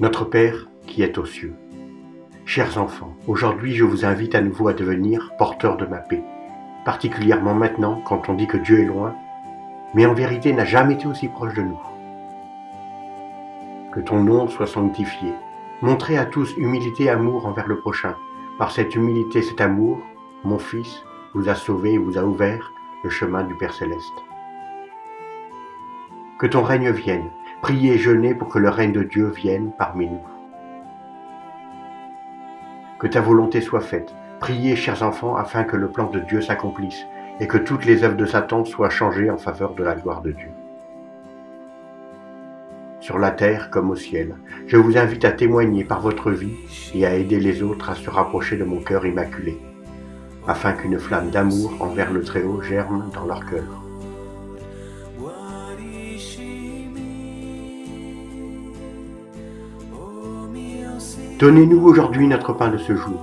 Notre Père qui est aux cieux. Chers enfants, aujourd'hui je vous invite à nouveau à devenir porteurs de ma paix, particulièrement maintenant quand on dit que Dieu est loin, mais en vérité n'a jamais été aussi proche de nous. Que ton nom soit sanctifié. Montrez à tous humilité et amour envers le prochain. Par cette humilité, cet amour, mon Fils vous a sauvé et vous a ouvert le chemin du Père céleste. Que ton règne vienne. Priez et jeûnez pour que le règne de Dieu vienne parmi nous. Que ta volonté soit faite. Priez, chers enfants, afin que le plan de Dieu s'accomplisse et que toutes les œuvres de Satan soient changées en faveur de la gloire de Dieu. Sur la terre comme au ciel, je vous invite à témoigner par votre vie et à aider les autres à se rapprocher de mon cœur immaculé, afin qu'une flamme d'amour envers le Très-Haut germe dans leur cœur. Donnez-nous aujourd'hui notre pain de ce jour.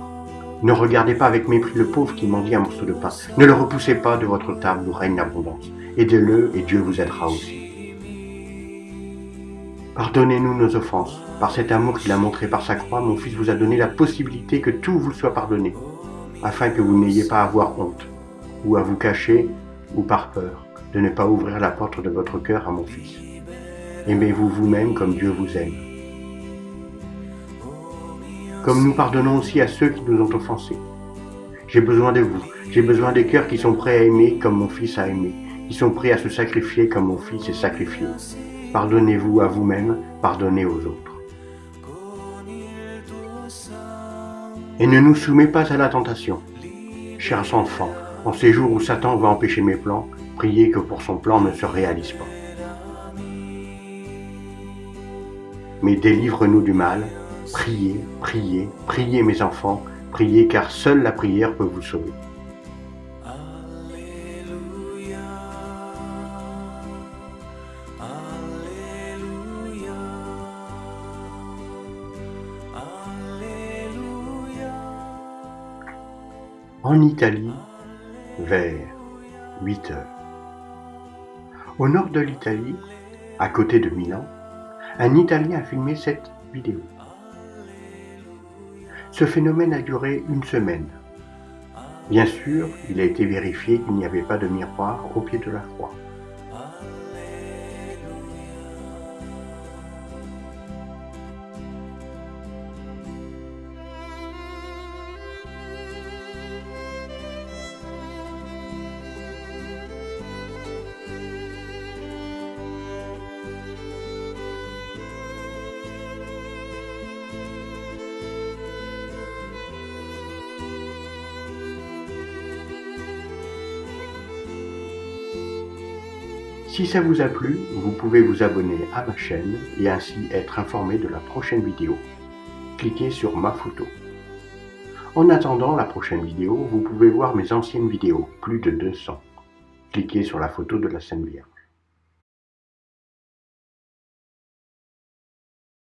Ne regardez pas avec mépris le pauvre qui mendie un morceau de pain. Ne le repoussez pas de votre table où règne l'abondance. Aidez-le et Dieu vous aidera aussi. Pardonnez-nous nos offenses. Par cet amour qu'il a montré par sa croix, mon Fils vous a donné la possibilité que tout vous soit pardonné, afin que vous n'ayez pas à avoir honte, ou à vous cacher, ou par peur, de ne pas ouvrir la porte de votre cœur à mon Fils. Aimez-vous vous-même comme Dieu vous aime comme nous pardonnons aussi à ceux qui nous ont offensés. J'ai besoin de vous, j'ai besoin des cœurs qui sont prêts à aimer comme mon Fils a aimé, qui sont prêts à se sacrifier comme mon Fils est sacrifié. Pardonnez-vous à vous-même, pardonnez aux autres. Et ne nous soumets pas à la tentation. Chers enfants, en ces jours où Satan va empêcher mes plans, priez que pour son plan ne se réalise pas. Mais délivre-nous du mal, Priez, priez, priez mes enfants, priez car seule la prière peut vous sauver. En Italie, vers 8 heures. Au nord de l'Italie, à côté de Milan, un Italien a filmé cette vidéo. Ce phénomène a duré une semaine. Bien sûr, il a été vérifié qu'il n'y avait pas de miroir au pied de la croix. Si ça vous a plu, vous pouvez vous abonner à ma chaîne et ainsi être informé de la prochaine vidéo. Cliquez sur ma photo. En attendant la prochaine vidéo, vous pouvez voir mes anciennes vidéos, plus de 200. Cliquez sur la photo de la Sainte Vierge.